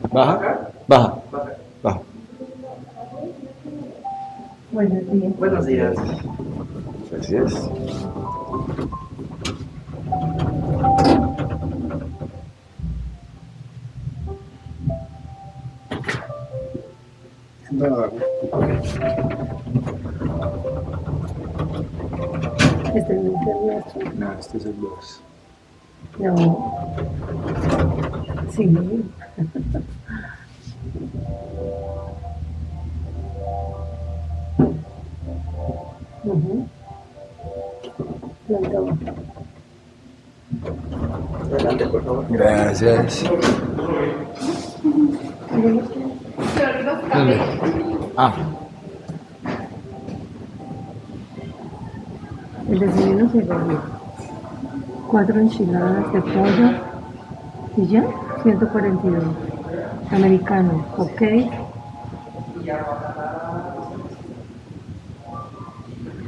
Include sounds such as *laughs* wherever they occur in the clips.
Baja, baja, baja. Buenos días. Buenos días. Gracias. Este es mi nuestro. No, este es el 2. No. Sí. Gracias. ¿Dónde? Ah, El desayuno se volvió. Cuatro enchiladas de pollo y ya, 142. Americano, ok.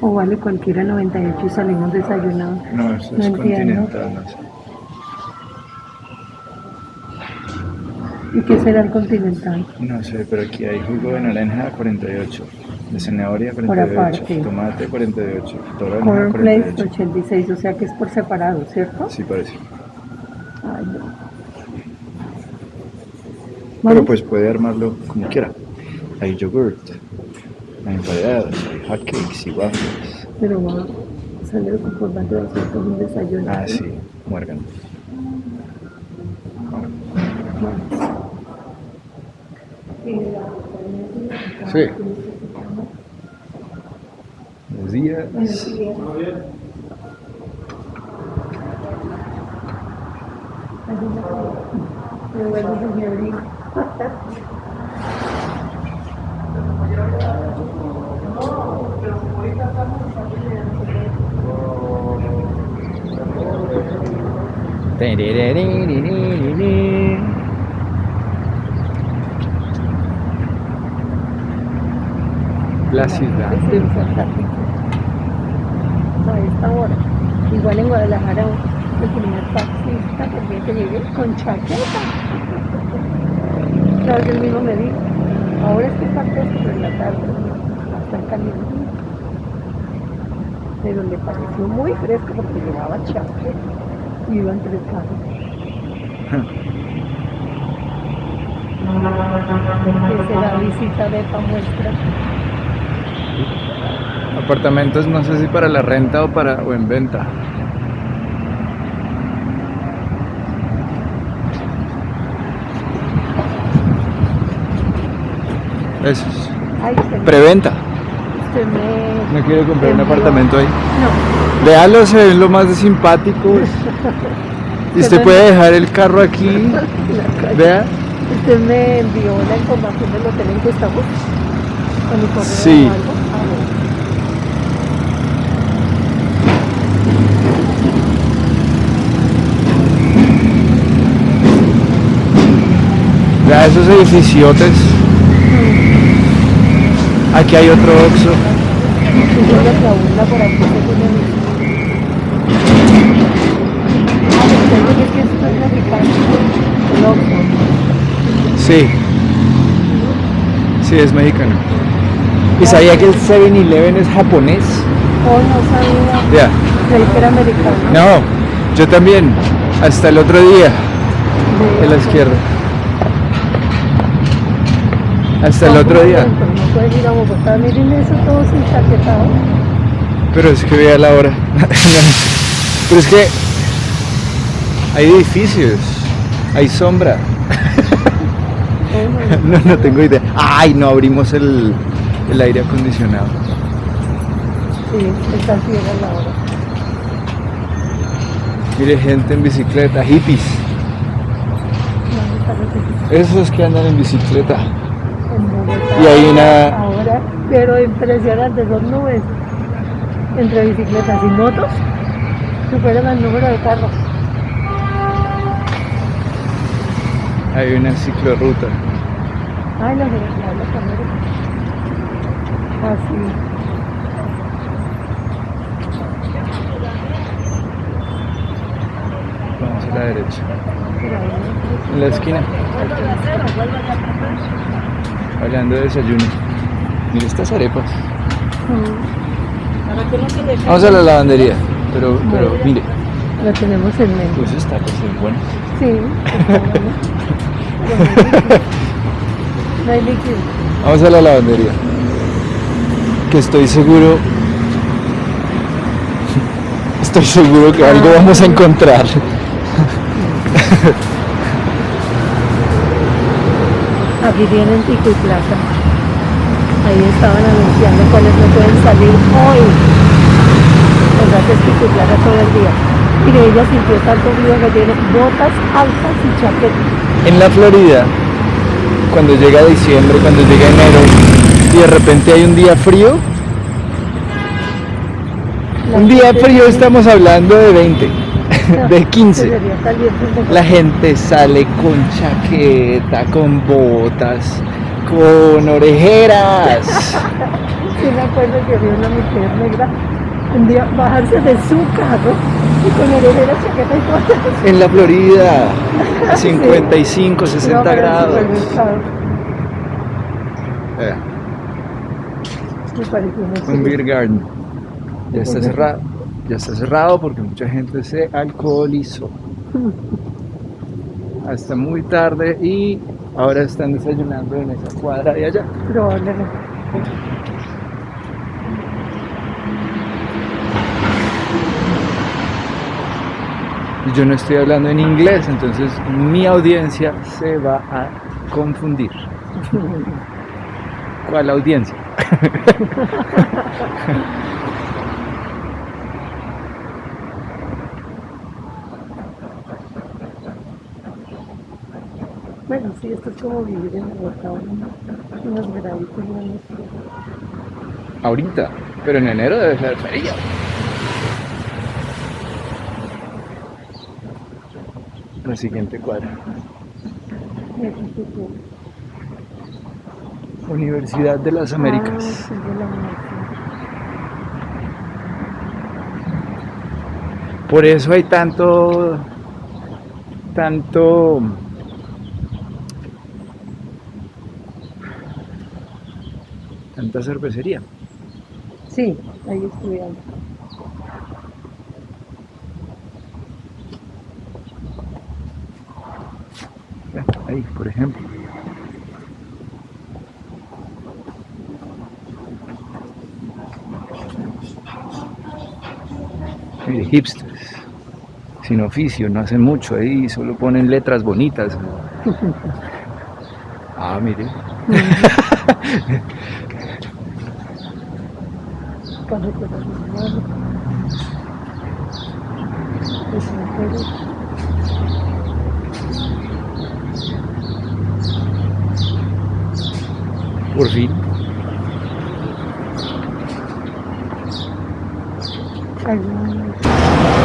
O vale cualquiera 98 y salimos desayunados. no, eso No es entiendo. continental, no ¿Y qué será el continental? No sé, pero aquí hay jugo de naranja 48, de zanahoria Por 48, aparte. tomate 48, toronja Cornflakes 48. 86, o sea que es por separado, ¿cierto? Sí, parece. Ay, no. Pero pues puede armarlo como quiera. Hay yogurt, hay emparedados, hay hotcakes y waffles. Pero va a salir con formato de hacer un desayuno. Ah, sí, muérgano. Sí. Buenos días. Me vuelvo señorita. La ciudad. Sí, exactamente. A esta hora. Igual en Guadalajara, el primer taxista también que llegué con chaqueta. Claro que él mismo me dijo, ahora es que está fresco, pero en la tarde hasta caliente. Pero le pareció muy fresco porque llevaba chaqueta y iba entre carros. *laughs* Que será visita de esta muestra. Apartamentos no sé si para la renta o para o en venta. Eso es. Ay, usted, Preventa. usted me... No quiero comprar un apartamento ahí. No, Véalo, se ven lo más de simpáticos. *laughs* Y usted puede dejar el carro aquí. *laughs* Vea. usted me envió la información del hotel en que estamos. Sí. o algo. Ah, bueno. Vea esos edificiotes. Aquí hay otro Oxxo. Sí. Sí, es mexicano. ¿Y sabía que el 7-Eleven es japonés? Oh, no sabía. Ya. Creí que era americano. No, yo también. Hasta el otro día, de la izquierda. Hasta el otro día. Pero no pueden ir a Bogotá. Miren eso todo sin chaquetado. Pero es que vea la hora. *laughs* Pero es que hay edificios, hay sombra. *laughs* No. No, tengo idea. Ay, no abrimos el, el aire acondicionado. Sí, está ciega la hora. Mire, gente en bicicleta, hippies. Esos que andan en bicicleta. Y hay una- Ahora, pero impresionante, son nubes. Entre bicicletas y motos, superan el número de carros. Hay una ciclorruta. Ay, la con Así. Vamos a la derecha. En la esquina. Hablando de desayuno. Mira estas arepas. Mm. Vamos a la lavandería. Pero, pero mire, Lo tenemos en mente. pues está es bueno. Sí, No hay líquido. Vamos a la lavandería. Que estoy seguro. *laughs* Estoy seguro que algo vamos a encontrar. *laughs* Abrirían en Pico y Plaza. Ahí estaban anunciando cuáles no pueden salir hoy. O sea que es Pico y Plaza todo el día. Mire, ella sintió tanto frío que tiene botas altas y chaqueta. En la Florida, cuando llega diciembre, cuando llega enero, y de repente hay un día frío, La un día frío estamos hablando de 20, *laughs* de 15. Debería salir desde- La gente sale con chaqueta, con botas, con orejeras. *laughs* Sí me acuerdo que vi una mujer negra un día bajarse de su carro y con orejeras, chaqueta y botas. En la Florida, 55, Iba 60 para el grados. Eh, Me Un beer garden. Ya está cerrado. Ya está cerrado porque mucha gente se alcoholizó. Hasta muy tarde y ahora están desayunando en esa cuadra de allá. Probablemente. Y yo no estoy hablando en inglés, entonces mi audiencia se va a confundir. *laughs* ¿Cuál audiencia? *laughs* Bueno, sí, esto es como vivir en Bogotá, ¿no? unos graditos menos. Ahorita, pero en enero debe ser frío. La siguiente cuadra. Universidad de las Ah, Américas. sí, de la universidad. Por eso hay tanto, tanto, tanta cervecería. Sí, ahí estudiando. Ahí, por ejemplo. Mire, hipsters, sin oficio, no hacen mucho ahí, solo ponen letras bonitas. *laughs* Ah, mire. *laughs* Para recordar mi madre. Pues me acuerdo. Por fin. Algunos-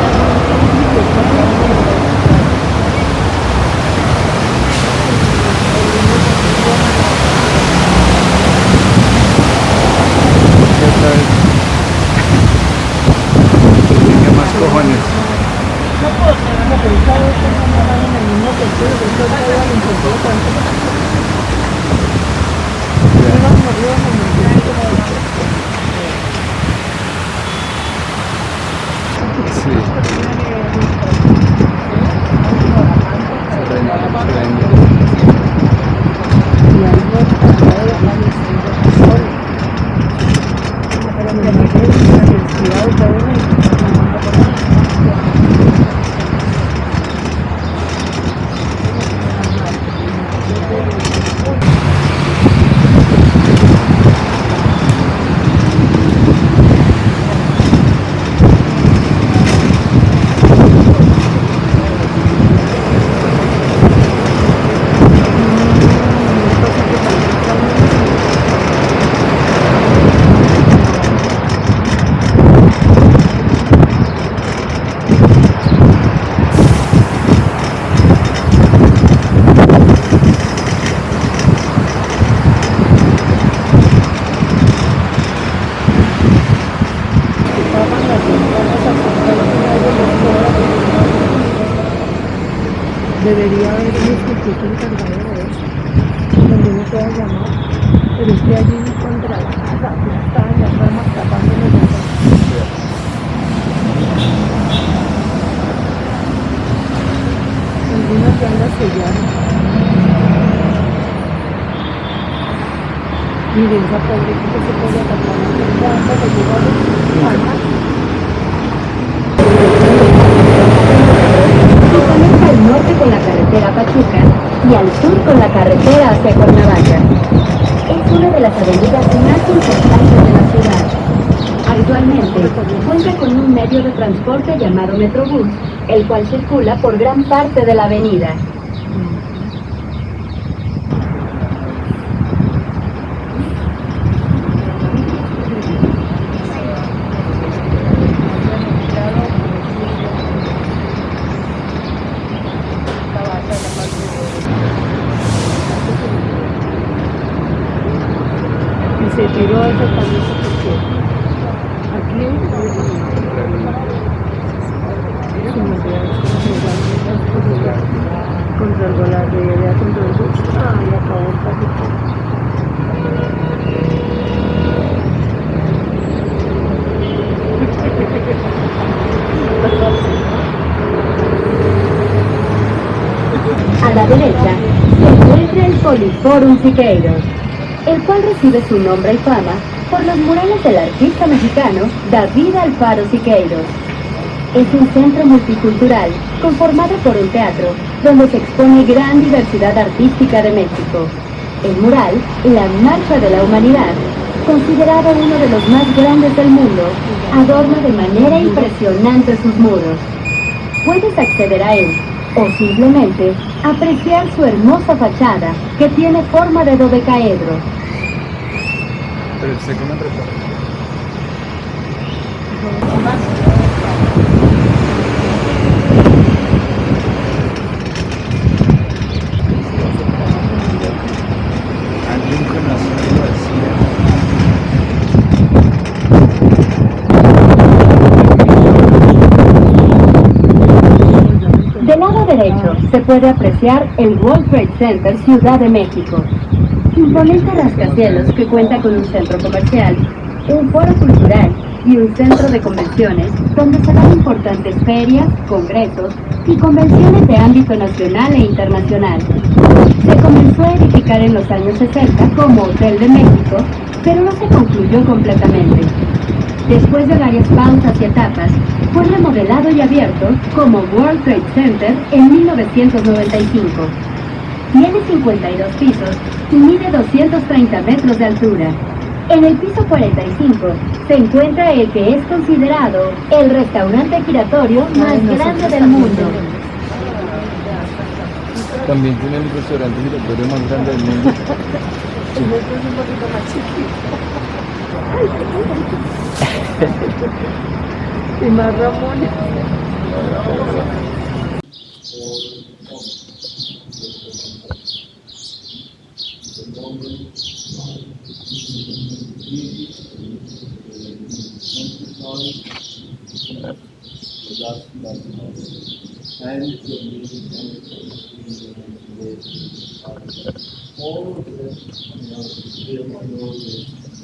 debería haber un instituto encargado de eso, donde uno pueda llamar, pero es que allí contra la casa, aplastaban las ramas tapando los Algunas ya las sellaron. Miren esa pobre que se puede tapar, cuando le llega a los armas, con la carretera Pachuca y al sur con la carretera hacia Cuernavaca. Es una de las avenidas más importantes de la ciudad. Actualmente cuenta con un medio de transporte llamado Metrobús, el cual circula por gran parte de la avenida. Y se tiró ese camino porque aquí se me contra la realidad, contra el bus. Ay, acabó el paquete. A la derecha se encuentra el Poliforum Siqueiros, el cual recibe su nombre y fama por los murales del artista mexicano David Alfaro Siqueiros. Es un centro multicultural conformado por un teatro donde se expone gran diversidad artística de México. El mural, La Marcha de la Humanidad, considerado uno de los más grandes del mundo, adorna de manera impresionante sus muros. Puedes acceder a él o simplemente apreciar su hermosa fachada que tiene forma de dodecaedro. Pero usted que me prepara. Ah, Lincoln nació vacía. Del lado derecho se puede apreciar el World Trade Center Ciudad de México. Imponente rascacielos que cuenta con un centro comercial, un foro cultural y un centro de convenciones donde se dan importantes ferias, congresos y convenciones de ámbito nacional e internacional. Se comenzó a edificar en los años 60 como Hotel de México, pero no se concluyó completamente. Después de varias pausas y etapas, fue remodelado y abierto como World Trade Center en 1995. Tiene 52 pisos y mide 230 metros de altura. En el piso 45 se encuentra el que es considerado el restaurante giratorio más grande del mundo. También tiene el restaurante giratorio más grande del mundo. *laughs* Este es un poquito más chiquito. y más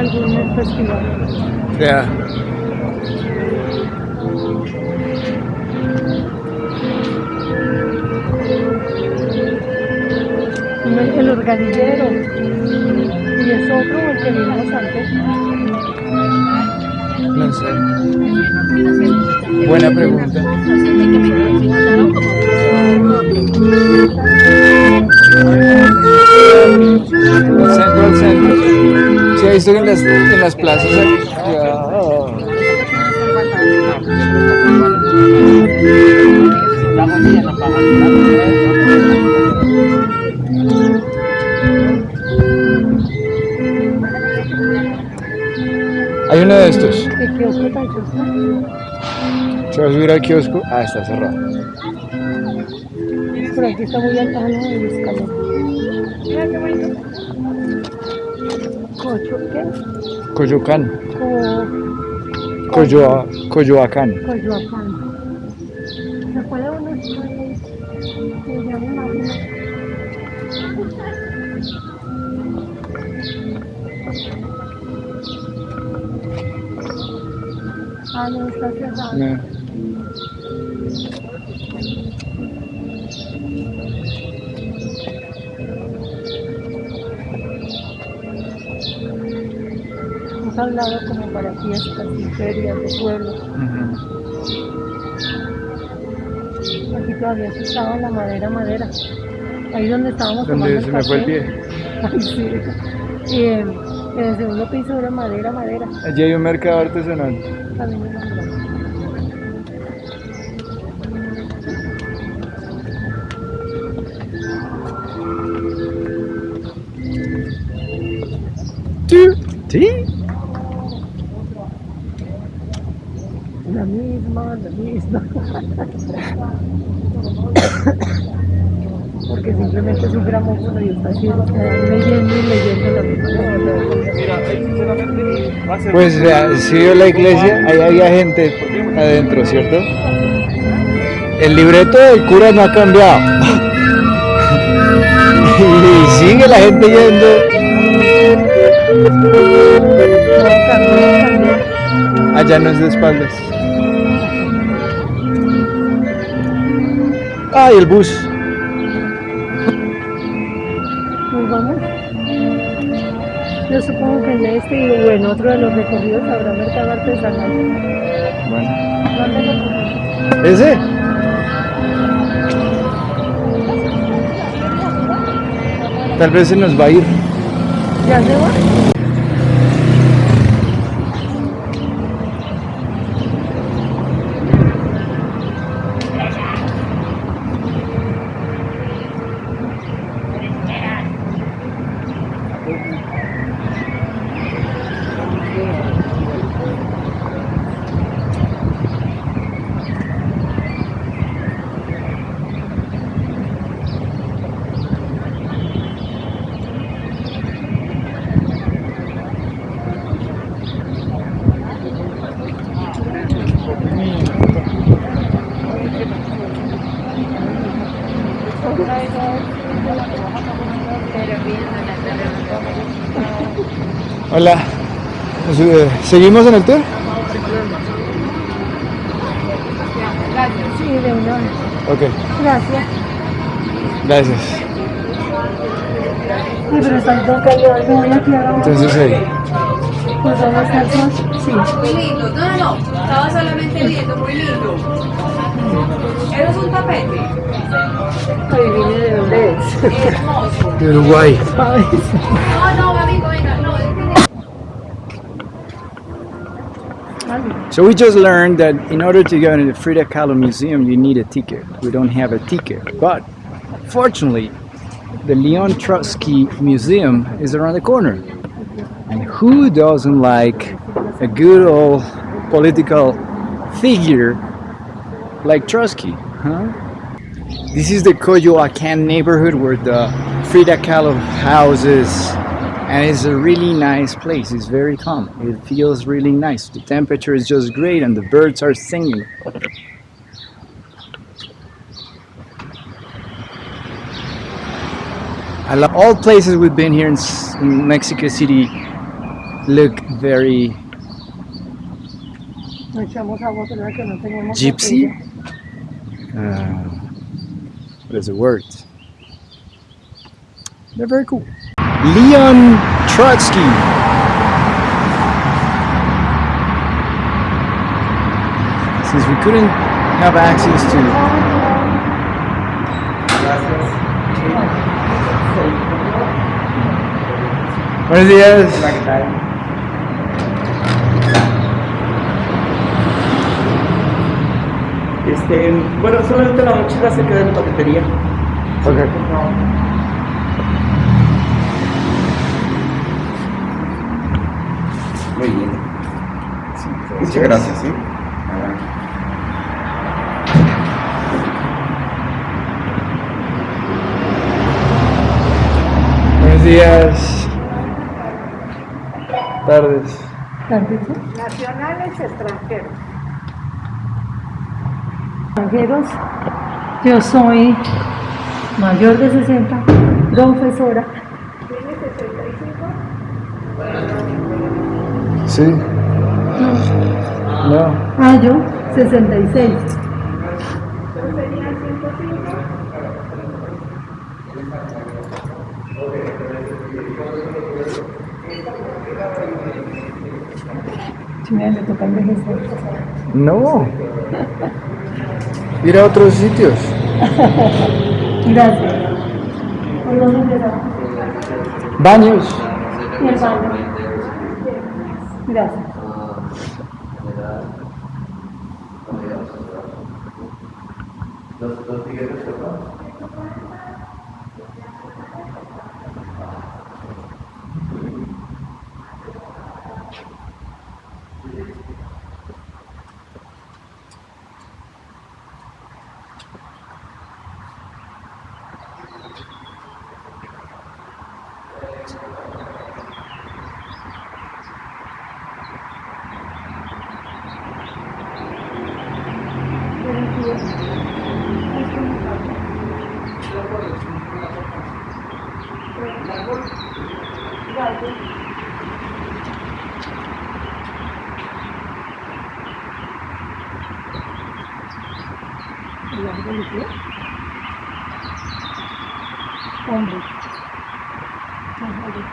algún festival. Yeah. El, el organillero. Y es otro el que vimos antes. No sé. Buena pregunta. Centro al centro. Sí, he visto en las, en las plazas. hay- uno de estos. ¿Qué kiosco tan? Se va a subir al kiosco. Ah, está cerrado. Por aquí está muy alta, ¿no? El Kujukan. Kujua, kujuakan. Kujuakan. Kojoakan. Hemos hablado como para fiestas y ferias de pueblo. Ujú. Aquí todavía se usaba la madera, madera. Ahí donde estábamos Donde tomando se me fue el pie. *laughs* Ay, sí. Y en el segundo piso era madera, madera. Allí hay un mercado artesanal. También. ¿Sí? La misma, *coughs* misma. Porque simplemente es un gramófono y está haciendo, leyendo y leyendo la misma. Pues si vio la iglesia, ahí había gente adentro, ¿cierto? El libreto del cura no ha cambiado. *laughs* y sigue la gente yendo. Allá no es de espaldas. ¡Ay, el bus! Nos vamos. Yo supongo que en este o en otro de los recorridos habrá mercado artesanal. Bueno. ¿Ese? Tal vez se nos va a ir. ¿Ya se va? Hola. Eh, ¿Seguimos en el tour? Sí, de una vez. Ok, Gracias. gracias. Sí, pero están todo callado. Me voy a quedar ahora. Entonces ahí. Pues dónde está el sol? Sí. Muy lindo. No, no, no. Estaba solamente viendo, muy lindo. Eso es un tapete. Ahí vine de dónde es. Hermoso. De Uruguay. Ay, No, no, amigo, venga, So we just learned that in order to go into the Frida Kahlo Museum, you need a ticket. We don't have a ticket, but fortunately, the Leon Trotsky Museum is around the corner. And who doesn't like a good old political figure like Trotsky, huh? This is the Coyoacan neighborhood where the Frida Kahlo house is and it's a really nice place. It's very calm. It feels really nice. The temperature is just great, and the birds are singing. I love all places we've been here in, in Mexico City. look very gypsy. Uh, what is the word? They're very cool. Leon Trotsky. Since we couldn't have access to Buenos días. Este, bueno, solamente la mochila se queda en la paquetería. Okay. Muchas gracias, ¿sí? Buenos días. Tardes. Nacionales extranjeros. Extranjeros, yo soy mayor de 60, profesora. ¿Tiene 65? Sí. No. Ah, yo, 66. ¿No serían 105? Sí, me le toca envejecer. No. Ir a otros sitios. *laughs* Gracias. Baños. Gracias. です。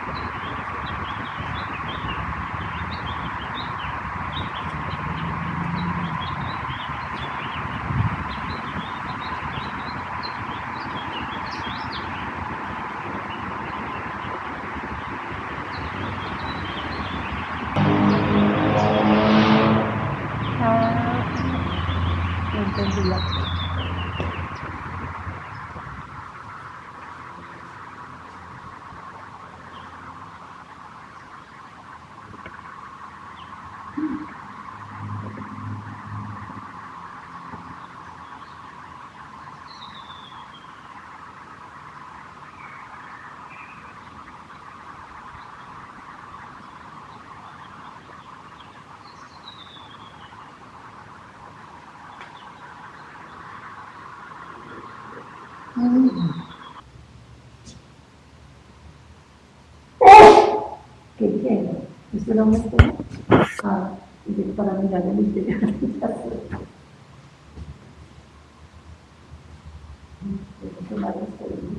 ¿Esto era un espejo? Ah, y digo, para mirar el interior. Tengo que tomar esto de mí.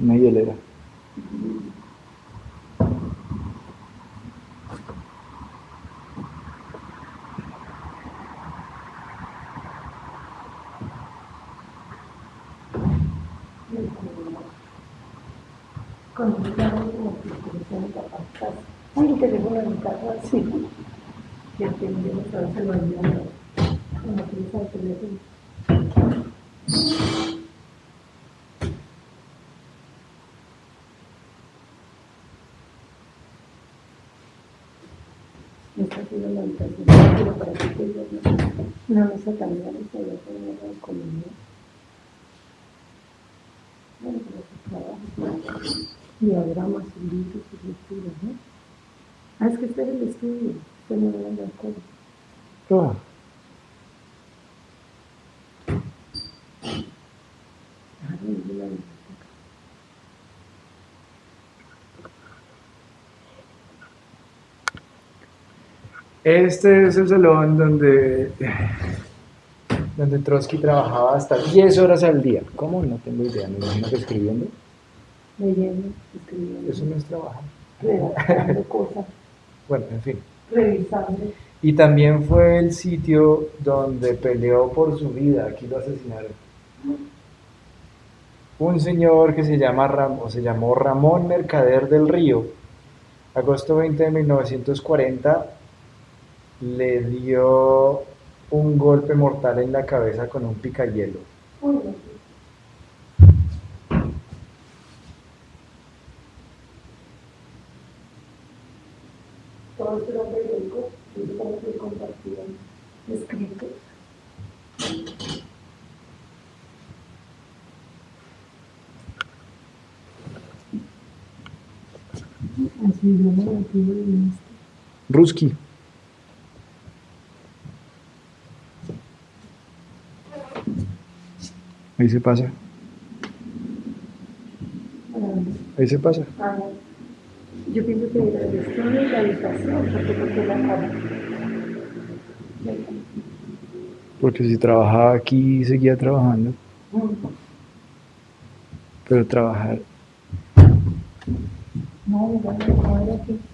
Una hielera. Con el carro de la mi casa, sí. Ya tengo, a veces se lo olvidan. Cuando utiliza el teléfono. Esta ha sido la habitación, pero para que te diga, había tenido de comida. diagramas y libros y lecturas, ¿no? Ah, es que este es el estudio, usted no debe de. Claro. Ah, este es el salón donde, donde Trotsky trabajaba hasta 10 horas al día. ¿Cómo? No tengo idea, me imagino que escribiendo. Leyendo, escribiendo, Eso no es trabajo. redactando *laughs* cosas, Bueno, en fin. revisando. Y también fue el sitio donde peleó por su vida. Aquí lo asesinaron. Un señor que se, llama Ram- o se llamó Ramón Mercader del Río, agosto 20 de 1940, le dio un golpe mortal en la cabeza con un picayelo. Uy, Todo esto era periódico, y eso como que compartían escritos. Así idioma nativo de este. Ruski. Ahí se pasa. Ahí se pasa. Ah, Yo pienso que era el estudio y la habitación, porque la cama. Porque si trabajaba aquí, seguía trabajando. Pero trabajar. No, ya no, no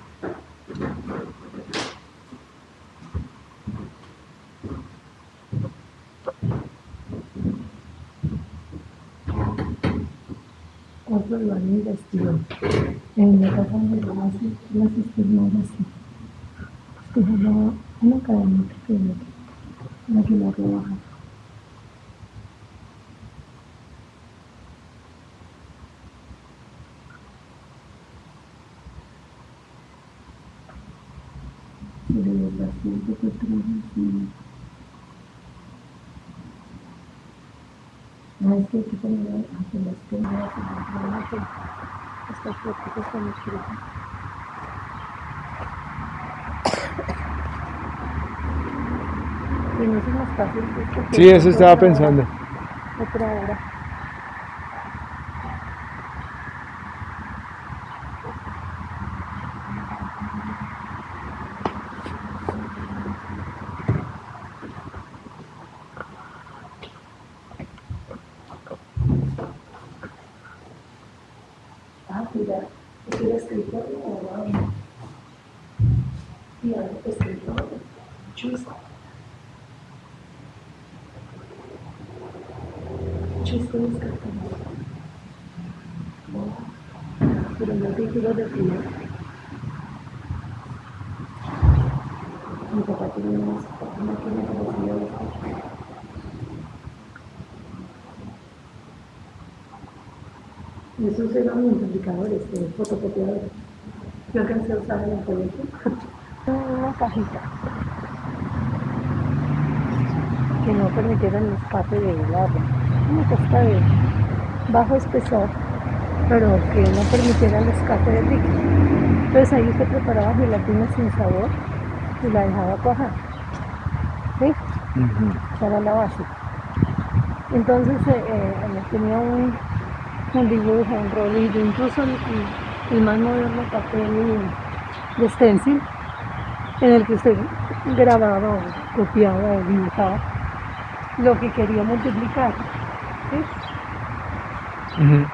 ella se quedaba en la visita. Yo pasé con el teléfono, mis papás en la cama de Unas puertas chiquiticas. Sí, que están. Otro lo han investigado. En la casa donde yo nací, la cisterna era así. Es que se llama una cadena pequeña, la que la rebaja. Pero los pacientes que traen, sí. No, es que hay que estas. *coughs* Y no es más fácil. porque Sí, eso estaba pensando. Otra hora. Ah, mira, es el escritorio o no. Mira, escritorio. Chusco. Chusco es cartón. Pero no título de frío. Mi papá tiene unas máquinas de frío de estos. Esos eran multiplicadores, eh, fotocopiadores. Yo alcancé a usar en el colegio. *laughs* Una cajita que no permitiera el escape del agua. Una cosita de bajo espesor, pero que no permitiera el escape del líquido. Entonces ahí se preparaba gelatina sin sabor y la dejaba cuajar. ¿Sí? Esa era la base. Entonces eh, eh, tenía un, un dibujo, un rolillo, incluso el, el- más moderno papel de stencil, en el que usted grababa o copiaba o dibujaba lo que quería multiplicar. ¿sí? Ujú.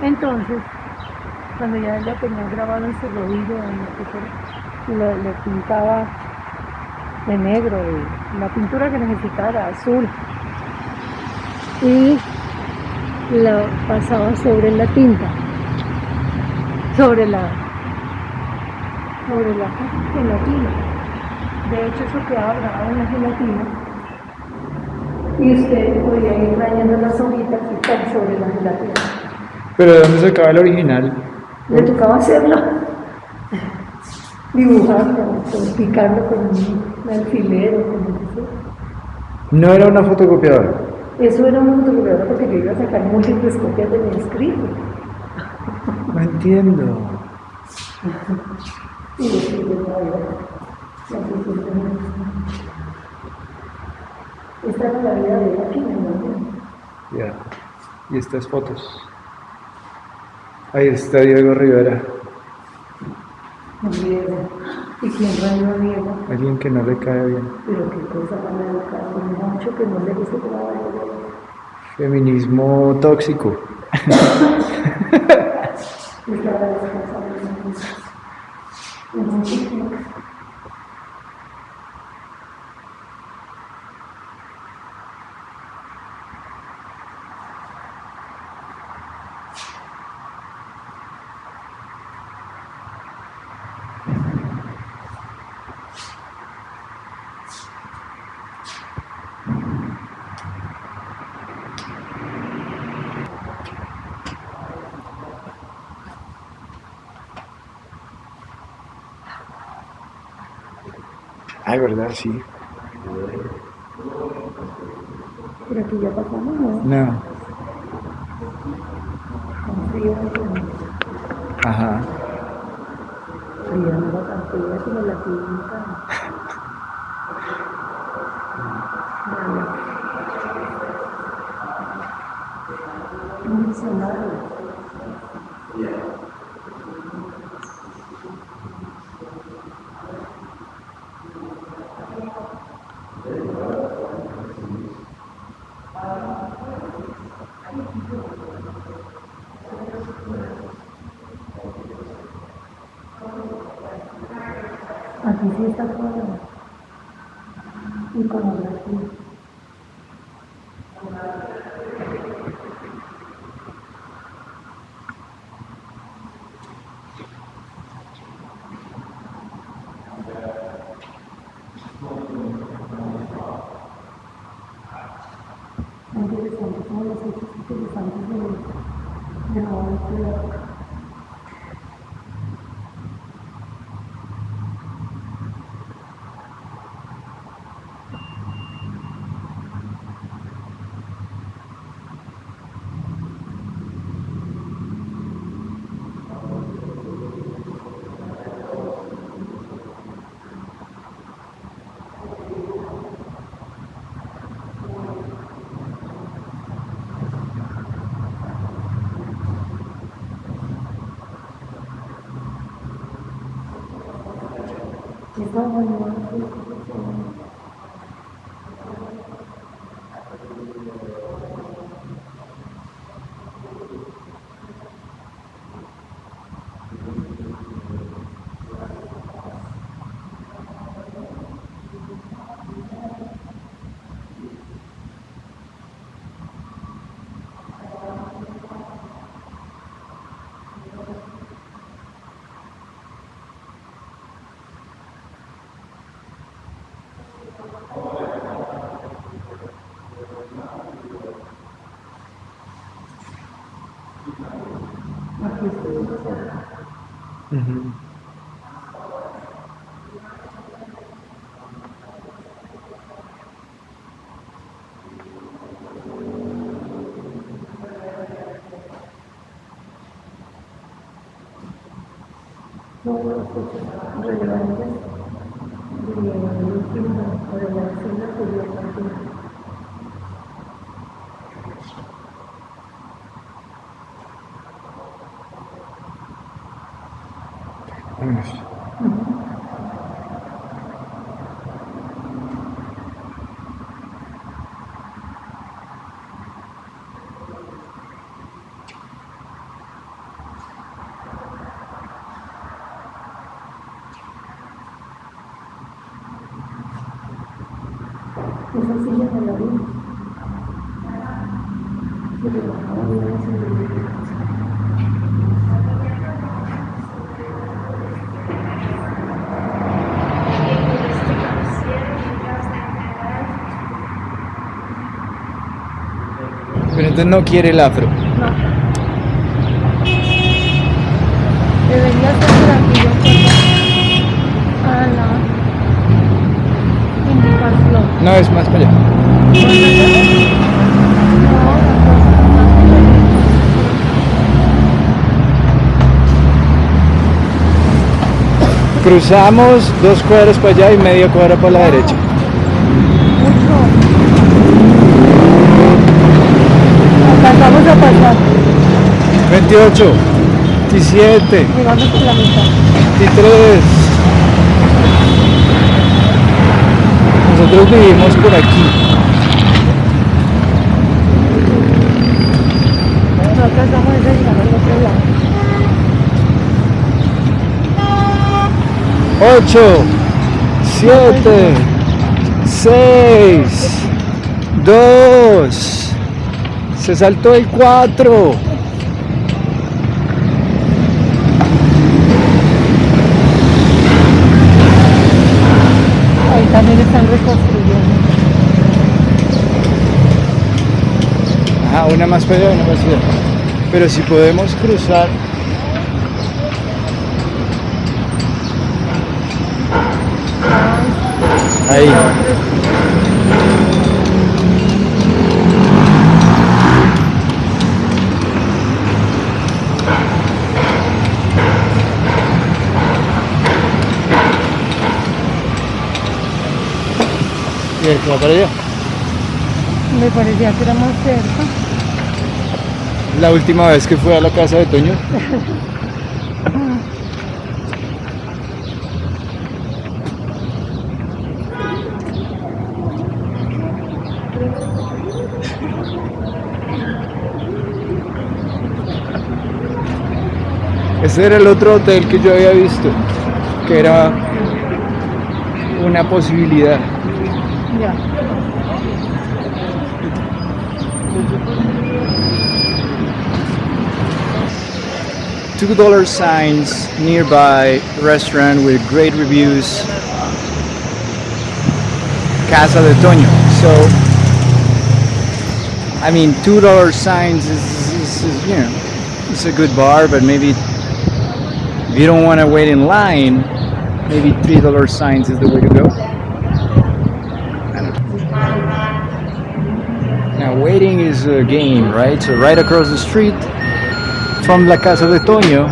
Entonces, cuando ya él lo tenía grabado en su rodillo, en lo que fuera, lo, le pintaba de negro, de la pintura que necesitara, azul, y la pasaba sobre la tinta, sobre la, sobre la gelatina. De hecho, eso grabado en la gelatina. Y usted podía ir rayando las hojitas y estar sobre la gelatina. Pero ¿de dónde se acaba el original? Le tocaba hacerlo, dibujarlo, con- picarlo con un alfiler o con sea. No era una fotocopiadora. Eso era una fotocopiadora porque yo iba a sacar múltiples copias de mi escrito. No entiendo. Esta era la vida de aquí, ¿no? Ya. Y estas fotos. Ahí está Diego Rivera. Diego. ¿Y quién rayó a Diego? Alguien que no le cae bien. Pero qué cosa tan educada, un mucho que no le gusta a Diego. Feminismo tóxico. *laughs* Ay, verdad, sí. Pero aquí ya pasamos, ¿no? No. Frío, Ajá. frío, no tan frío como la clínica. Vale. Un diccionario. Aquí sí está todo. Iconografía. Muy interesante, todos los hechos interesantes de, de Ujú. Todos los hechos relevantes de la última o de la escena sería también. Vámonos. La. Pero entonces no quiere el afro. No. Debería ser por aquí, yo creo. A la indicación. No, es más para allá. Cruzamos dos cuadras para allá y media cuadra para la derecha. Alcanzamos a pasar. 28, 27, Llegamos por la mitad. 23. Nosotros vivimos por aquí. No alcanzamos a llegar al otro lado. 8, 7, 6, 2. Se saltó el 4. Ahí también están reconstruyendo. Ah, una más para allá, una más. Pero si podemos cruzar. Ahí. Y para allá. Me parecía que era más cerca. La última vez que fui a la casa de Toño. Ese era el otro hotel que yo había visto, que era una posibilidad. Ya. two dollar signs nearby restaurant with great reviews casa de toño so i mean two dollar signs is, is, is, you know it's a good bar but maybe if you don't want to wait in line maybe three dollar signs is the way to go I don't know. now a game right so right across the street from La Casa de Toño,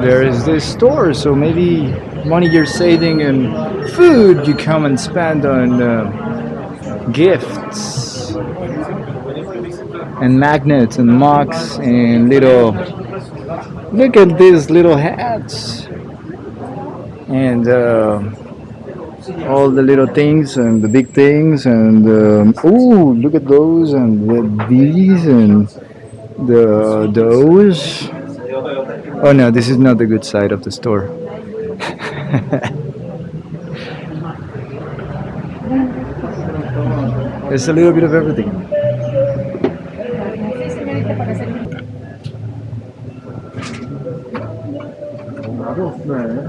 there is this store. So maybe money you're saving and food you come and spend on uh, gifts and magnets and mugs and little. Look at these little hats and uh, all the little things and the big things and um, oh look at those and the, these and the those oh no this is not the good side of the store. *laughs* It's a little bit of everything.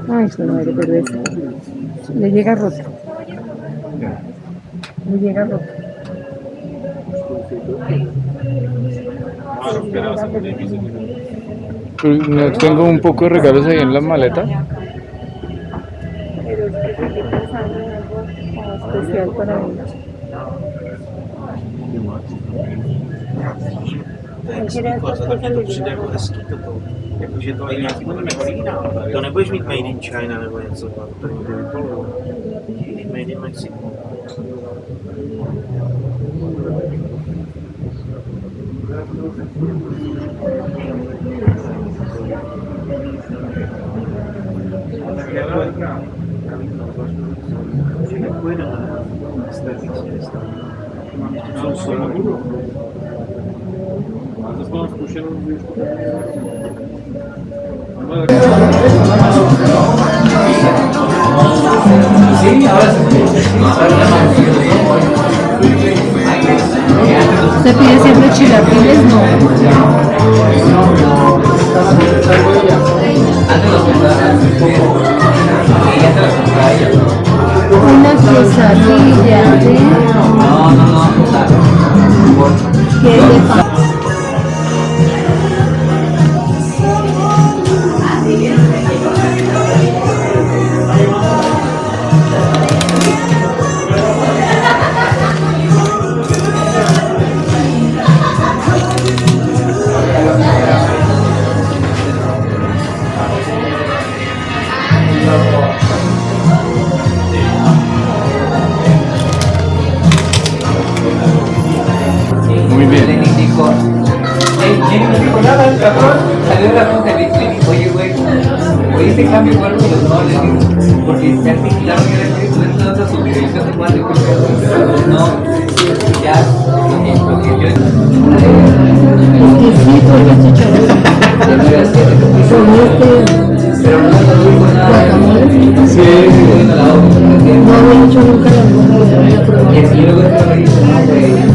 Ay, madre, pero es. Le llega roto. Le llega roto. no tengo un poco de regalos ahí en la maleta Pero es que estoy pensando en algo especial para mí. Jakože to je nějaký To nebudeš mít Made in China nebo něco, to je. Made in Mexico. Že to. na strategické strany. To je to. Máte zkušenost, když ¿Se pide siempre chilaquiles? No. Una quesadilla de... ¿Qué de pa- Salió la y me dijo, oye, güey, oye, este cambio cuerpo, pues no, le digo, porque ya te quitaron el espíritu de toda su de cuatro, no, ya, lo que, lo que yo... Los este. Pero no, no digo nada. Sí. No había hecho nunca la prueba. Y luego te me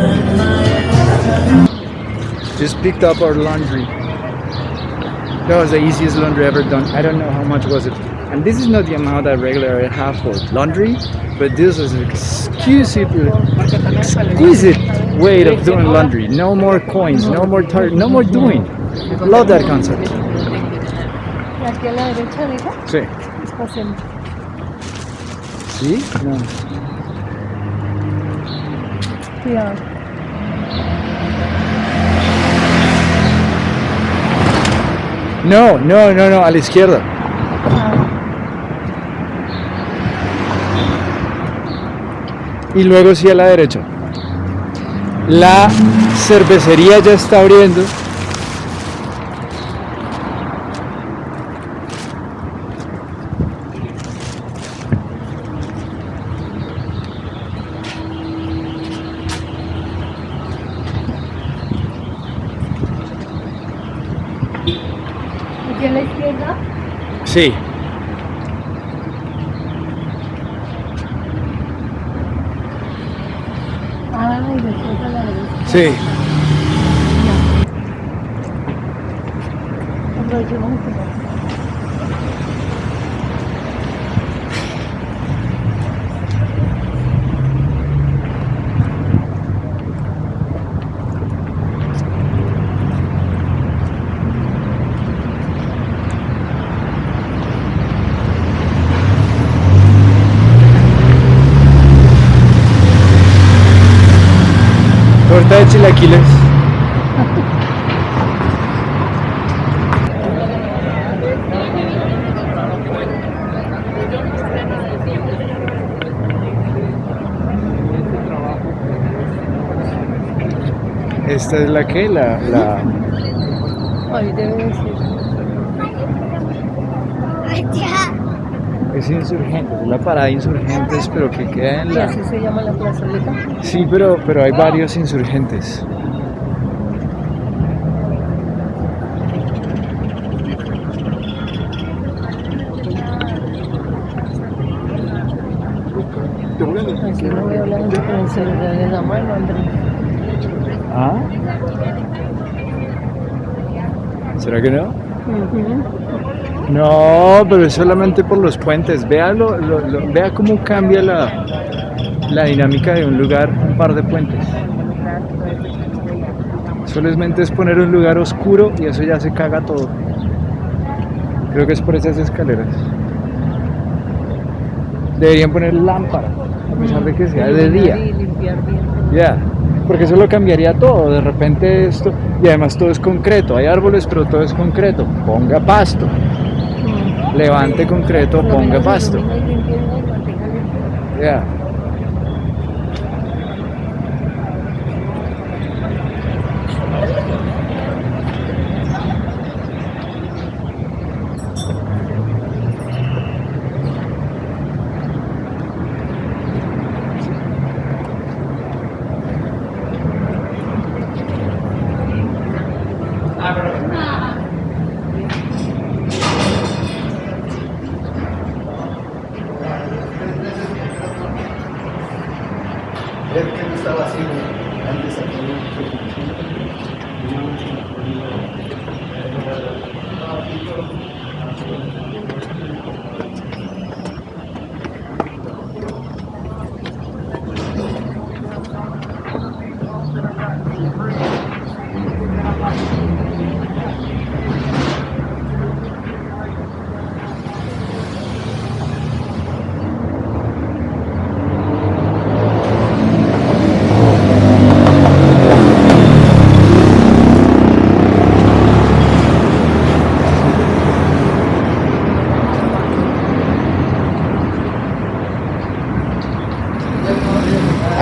Just picked up our laundry. That was the easiest laundry ever done. I don't know how much was it. And this is not the amount I regularly have for laundry, but this is an exquisite, exquisite way of doing laundry. No more coins, no more tar- no more doing. Love that concept. Sí. ¿Sí? No. Cuidado. No, no, no, no, a la izquierda. Y luego sí a la derecha. La cervecería ya está abriendo. Sí. Ay, después a la derecha. Sí. Aprovechemos este paso. Torta de chilaquiles. Esta es la que, la, la, Ahí debe decir. es insurgentes, es la parada de insurgentes, pero que queda en Y la, así se llama la plazoleta. sí, pero, pero hay varios insurgentes. Aquí no veo la gente con el celular en la mano, Andrés. ¿Será que no? No, pero es solamente por los puentes. Vea, lo- lo- lo- vea cómo cambia la, la dinámica de un lugar, un par de puentes. Solamente es poner un lugar oscuro y eso ya se caga todo. Creo que es por esas escaleras. Deberían poner lámpara, a pesar de que sea de día. Ya, porque eso lo cambiaría todo. De repente esto, y además todo es concreto. Hay árboles, pero todo es concreto. Ponga pasto. Mm. Levante concreto, ponga pasto. ilumina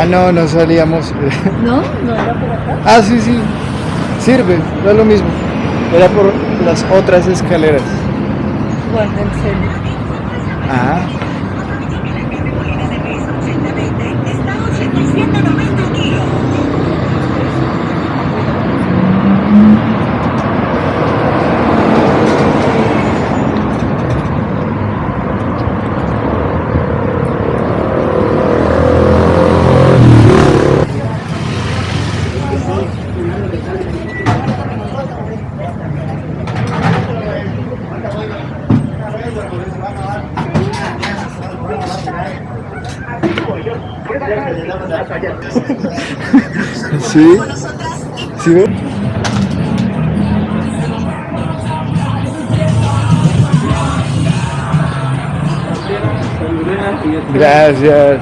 no, no salíamos. *laughs* ¿No? ¿No era por acá? Ah, sí, sí. Sirve, no es lo mismo. Era por las otras escaleras. Guarda el celu. Sí. ¿Sí ven? Gracias.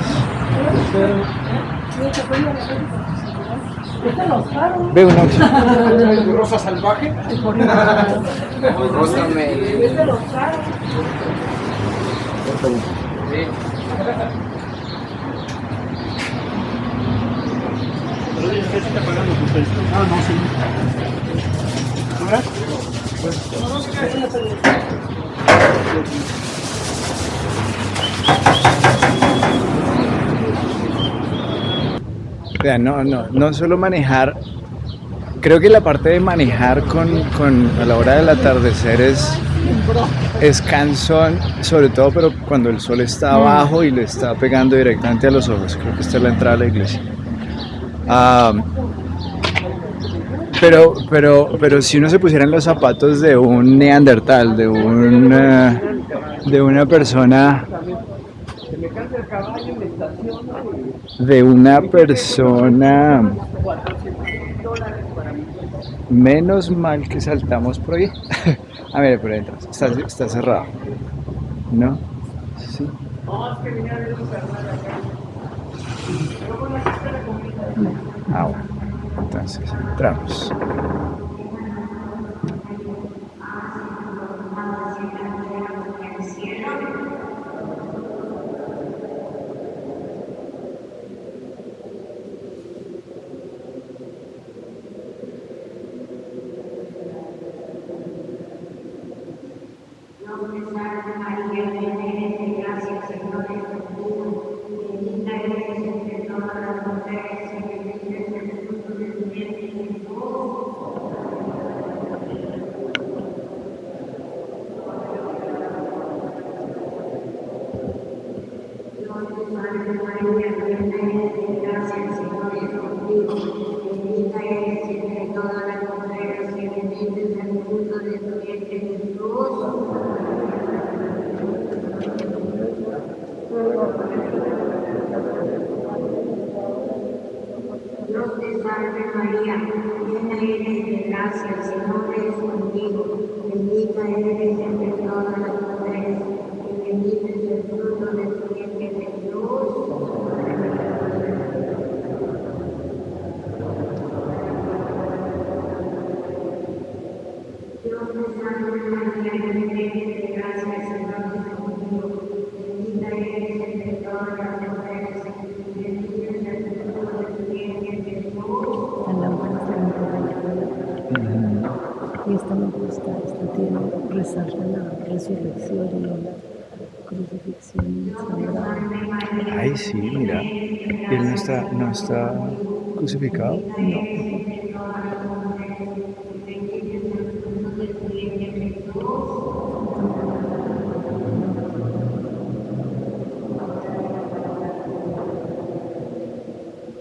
Ve una *laughs* Rosa salvaje. *laughs* Ah, no, sí. Vean, no, no, no solo manejar. Creo que la parte de manejar con, con- a la hora del atardecer es, es cansón, sobre todo pero cuando el sol está abajo y le está pegando directamente a los ojos. Creo que esta es la entrada a la iglesia. Ah, pero, pero, pero si uno se pusiera en los zapatos de un neandertal, de una, de una persona de una persona menos mal que saltamos por ahí. *laughs* A ver por dentro está, está cerrado. No sí. Ah bueno entonces. Entramos Dios te salve María, llena eres de gracia, el Señor es contigo, bendita eres entre todas las mujeres, y bendito es el fruto de tu vientre Jesús. Dios te salve María, llena eres de gracia, el Señor es contigo, bendita eres entre todas las mujeres, y bendito es el fruto de tu vientre Jesús. La lámpara está en el Y esta me gusta, esta tiene, resalta la resurrección y no la crucifixión sangrada. ay sí mira él no está no. Crucificado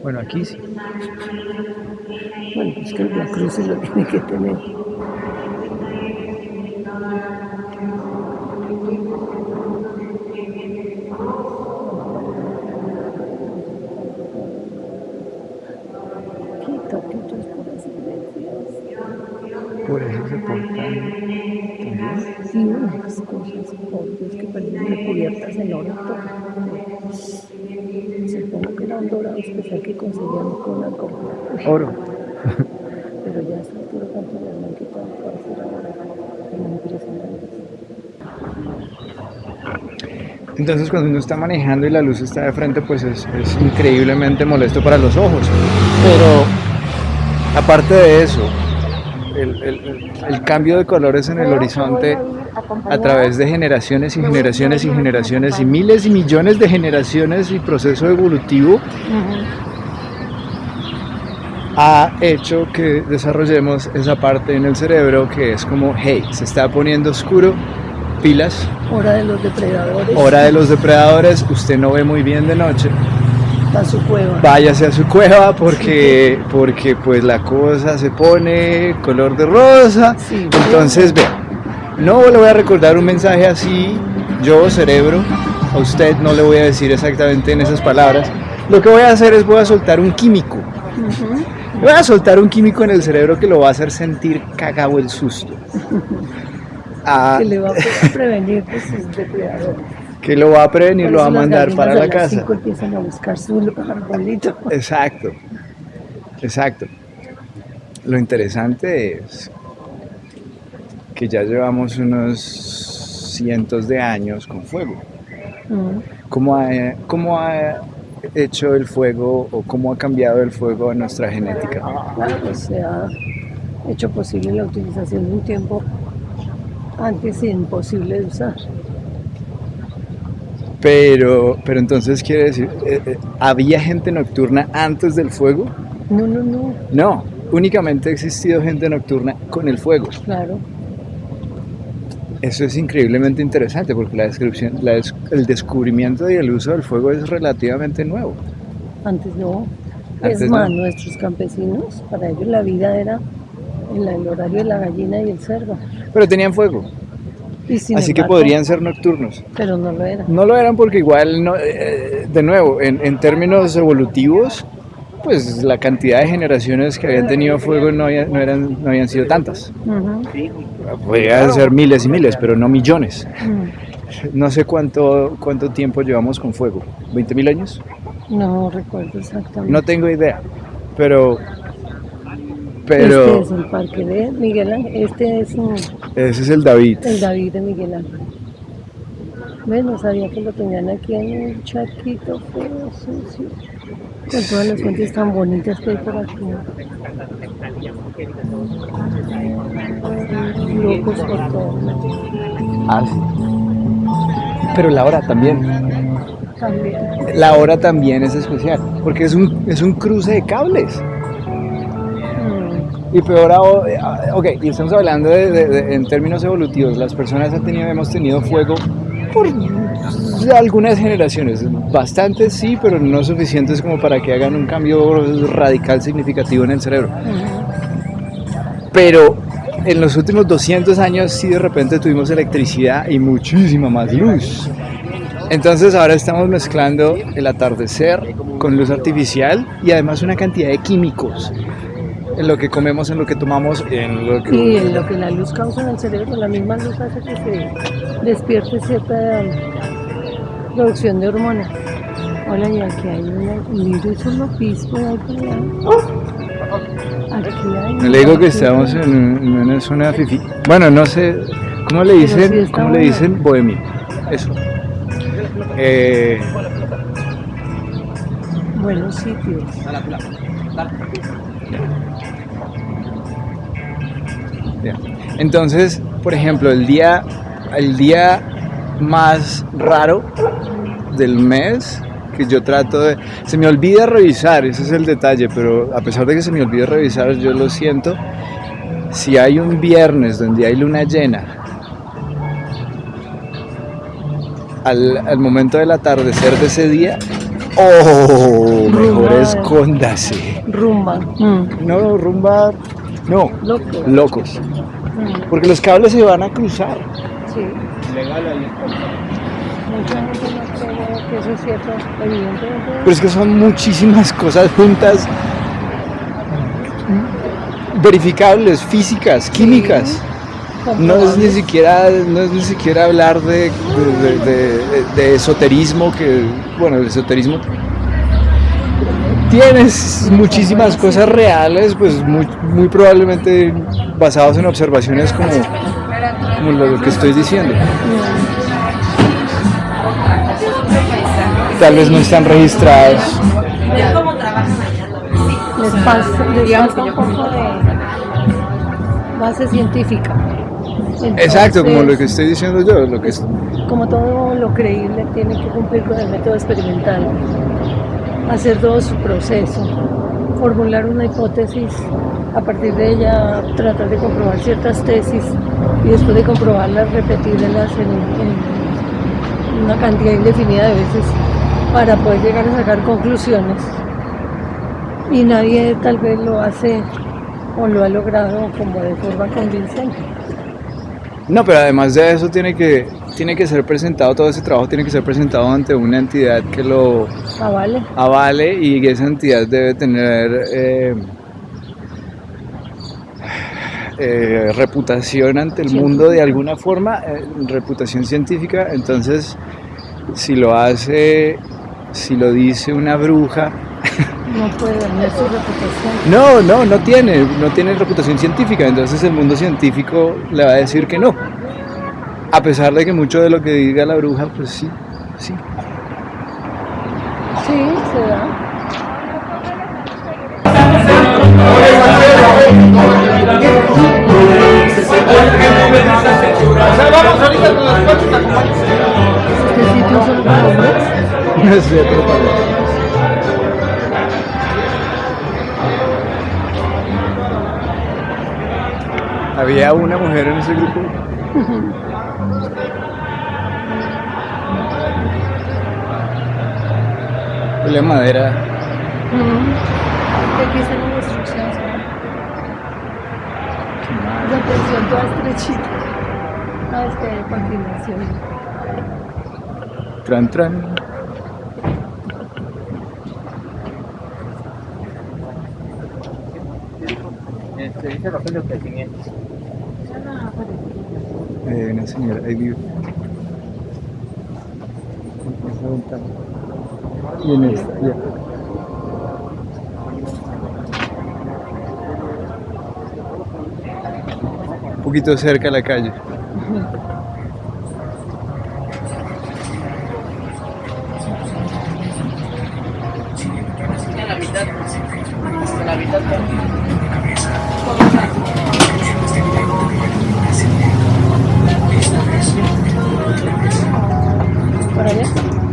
bueno aquí sí. Bueno, pues que la cruz sí lo tiene que tener. Por eso se portan Y unas cosas, por Dios, que parecen recubiertas en oro. Supongo que eran dorados, especial que conseguían con alcohol. oro *laughs* Pero ya a esta altura, ¿cuánto le han quitado para hacer ahora? Impresionante. Entonces cuando uno está manejando y la luz está de frente, pues es, es increíblemente molesto para los ojos. Pero aparte de eso, el, el- el cambio de colores en el horizonte a través de generaciones y generaciones y generaciones y miles y millones de generaciones y proceso evolutivo ha hecho que desarrollemos esa parte en el cerebro que es como, hey, se está poniendo oscuro, pilas, Hora de los depredadores. hora de los depredadores, usted no ve muy bien de noche, A su cueva. váyase a su cueva porque, porque pues la cosa se pone color de rosa. Sí, Entonces, vea, no le voy a recordar un mensaje así, yo, cerebro, a usted no le voy a decir exactamente en esas palabras. Lo que voy a hacer es voy a soltar un químico. Voy a soltar un químico en el cerebro que lo va a hacer sentir cagado el susto. *laughs* Ah, que le va a pre- prevenir de sus depredadores. Que lo va a prevenir, lo va a mandar para la casa. empiezan a buscar su arbolito. Exacto, exacto. Lo interesante es que ya llevamos unos cientos de años con fuego. Mm. ¿Cómo ha, cómo ha hecho el fuego o cómo ha cambiado el fuego en nuestra genética? Claro, se ha hecho posible la utilización de un tiempo antes imposible de usar. Pero, pero entonces quiere decir, eh, eh, ¿había gente nocturna antes del fuego? No, no, no, No, únicamente ha existido gente nocturna con el fuego. claro. Eso es increíblemente interesante porque la descripción, la des- el descubrimiento y el uso del fuego es relativamente nuevo. Antes no. Antes es más, no. nuestros campesinos, para ellos la vida era en la- el horario de la gallina y el cerdo. Pero tenían fuego, Así que podrían ser nocturnos. Pero no lo era. No lo eran porque igual, no, eh, de nuevo, en, en términos evolutivos, pues la cantidad de generaciones que habían tenido fuego no, había- no, eran, no habían sido tantas. Podrían ser miles y miles, pero no millones. Mm. No sé cuánto, cuánto tiempo llevamos con fuego. ¿20 mil años? No recuerdo exactamente. No tengo idea, pero... Este es el parque de Miguel Ángel. Este es ese es el David. el David de Miguel Ángel. ¿Ves? No sabía que lo tenían aquí en un charquito feo, sucio. Con todas las fuentes tan bonitas que hay por aquí. Locos por todo. Ah, sí. Pero la hora también. También. La hora también es especial, porque es un, es un cruce de cables. Y peor ahora, eh, ok, y estamos hablando de, de- de- en términos evolutivos, las personas han tenido, hemos tenido fuego por algunas generaciones, bastantes sí, pero no suficientes como para que hagan un cambio radical significativo en el cerebro. Pero en los últimos 200 años sí de repente tuvimos electricidad y muchísima más luz. Entonces ahora estamos mezclando el atardecer con luz artificial y además una cantidad de químicos en lo que comemos, en lo que tomamos, en lo que... Y en lo que la luz causa en el cerebro, la misma luz hace que se despierte cierta producción de hormonas. Hola, y aquí hay una. Mira, eso es lo pisco ahí por allá. Aquí hay. Le digo que estamos en, un- en una zona fifi. Bueno, no sé, ¿cómo le sí dicen? ¿Cómo le dicen? Bohemia. Eso. Eh, Buenos sitios. Entonces, por ejemplo, el día, el día más raro del mes que yo trato de... Se me olvida revisar, ese es el detalle, pero a pesar de que se me olvide revisar, yo lo siento. Si hay un viernes donde hay luna llena, al, al momento del atardecer de ese día, ¡oh! Mejor Rumba. escóndase. Rumba. Mm. No, rumba, no, Loco. locos. Porque los cables se van a cruzar. Sí. Mucha gente no cree que eso es cierto. Evidentemente. Pero es que son muchísimas cosas juntas, verificables, físicas, químicas. No es ni siquiera, no es ni siquiera hablar de, de- de- de- de esoterismo, que, bueno, el esoterismo tienes muchísimas cosas reales, pues muy, muy probablemente basados en observaciones como, como lo que estoy diciendo. tal vez no están registrados. les pasa, les falta un poco de base científica. Exacto, como lo que estoy diciendo yo, lo que es, como todo lo creíble tiene que cumplir con el método experimental, hacer todo su proceso, formular una hipótesis, a partir de ella tratar de comprobar ciertas tesis y después de comprobarlas repetirlas en, en una cantidad indefinida de veces para poder llegar a sacar conclusiones. Y nadie tal vez lo hace o lo ha logrado como de forma convincente. No, pero además de eso tiene que, tiene que ser presentado, todo ese trabajo tiene que ser presentado ante una entidad que lo Ah, vale. avale y esa entidad debe tener eh, eh, reputación ante el mundo de alguna forma, eh, reputación científica, entonces si lo hace, si lo dice una bruja, *laughs* No puede dañar su reputación. no, no, no tiene, no tiene reputación científica, entonces el mundo científico le va a decir que no. A pesar de que mucho de lo que diga la bruja, pues sí, sí. Sí, se da. ¿Este sitio solo para hombres? No sé, pero para- Había una mujer en ese grupo. *laughs* Huele a madera. Ujú. Aquí está la instrucción. La tensión toda estrechita. No, es que hay continuación. Tran, tran. Este, dice papel de ofrecimientos. Eh, una señora, ahí vive. Y. Un poquito cerca a la calle.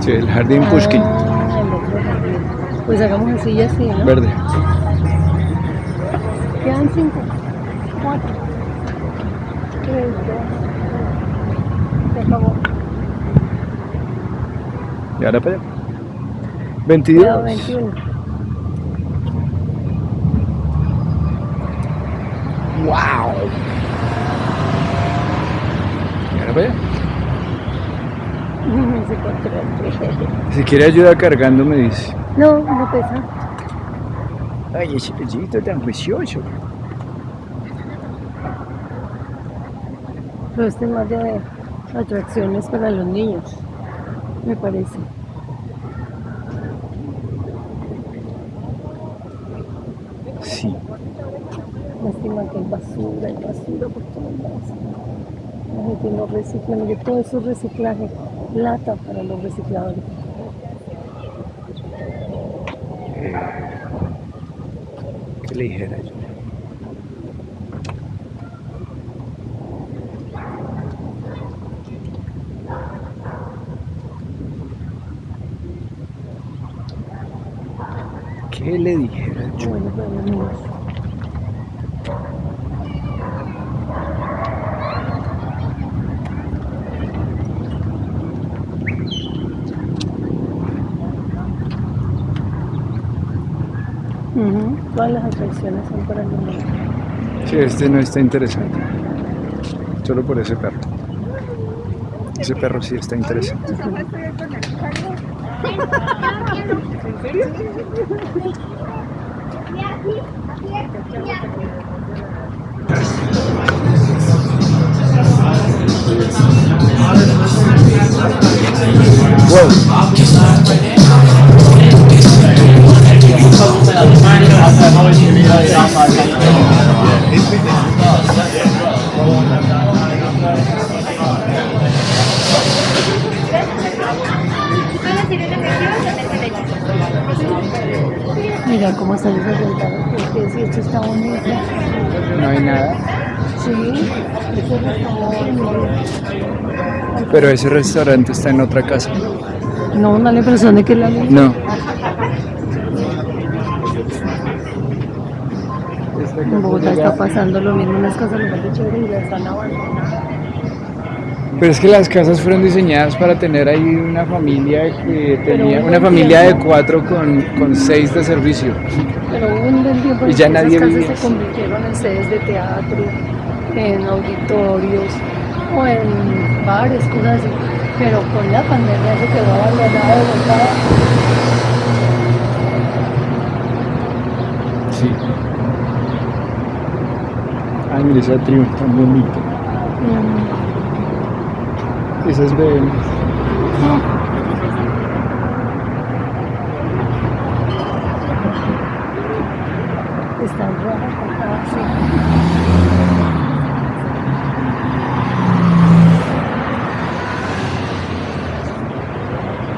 Sí, el jardín Pushkin. Pues hagamos así y así, ¿no? Verde. Quedan cinco, cuatro, tres, dos, se acabó. Y ahora para allá. 22. Quedó 21. ¡Wow! Y ahora para *laughs* allá. Si quiere ayuda cargando, me dice. No, no pesa. Ay, ese pellito tan juicioso. Pero este es más de atracciones para los niños, me parece. Sí. Lástima que hay basura, hay basura por todos lados. La gente no recicla, mire, todo eso es reciclaje, plata para los recicladores. ¿Qué le dijera yo? ¿Qué le dijera yo? Todas las atracciones son para niños. Sí, este no está interesante. Solo por ese perro. Ese perro sí está interesante. Mira cómo están desorientados, porque si esto está bonito. No hay nada. Sí, restaurante. Pero ese restaurante está en otra casa. No, no le impresión de que la. No. Bogotá está pasando lo mismo, unas casas lo más chévere y las están abandonadas. Pero es que las casas fueron diseñadas para tener ahí una familia que tenía una un familia de tiempo- cuatro con, con seis de servicio. Pero hubo un buen tiempo Y ya que nadie esas casas vivía se convirtieron en sedes de teatro, en auditorios o en bares, cosas así. Pero con la pandemia se quedó abandonada de Bogotá. Sí mira esa tribu tan bonita. Mm. Esa es de... No. Están raras, sí.